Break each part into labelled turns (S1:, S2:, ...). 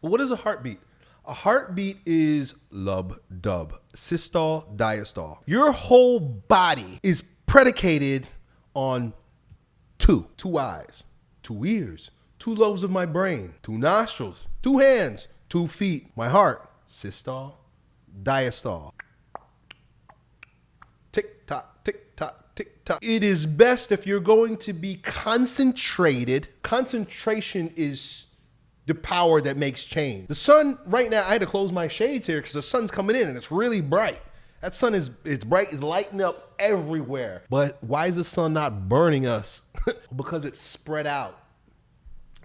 S1: What is a heartbeat? A heartbeat is lub dub, systole, diastole. Your whole body is predicated on two two eyes, two ears, two lobes of my brain, two nostrils, two hands, two feet, my heart, systole, diastole. Tick tock, tick tock, tick tock. It is best if you're going to be concentrated. Concentration is the power that makes change. The sun right now, I had to close my shades here because the sun's coming in and it's really bright. That sun is it's bright, it's lighting up everywhere. But why is the sun not burning us? because it's spread out.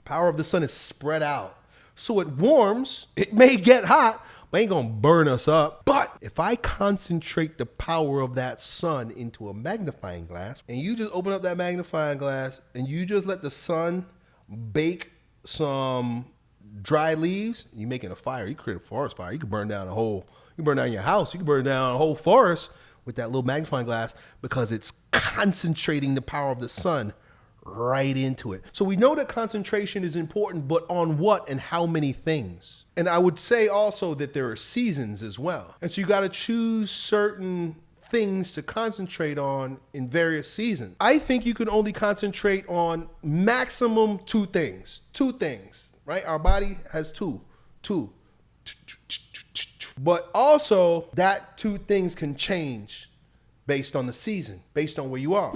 S1: Power of the sun is spread out. So it warms, it may get hot, but ain't gonna burn us up. But if I concentrate the power of that sun into a magnifying glass, and you just open up that magnifying glass and you just let the sun bake some dry leaves, you making a fire. You create a forest fire. You can burn down a whole. You burn down your house. You can burn down a whole forest with that little magnifying glass because it's concentrating the power of the sun right into it. So we know that concentration is important, but on what and how many things? And I would say also that there are seasons as well. And so you got to choose certain things to concentrate on in various seasons. I think you can only concentrate on maximum two things. Two things, right? Our body has two, two. But also, that two things can change based on the season, based on where you are.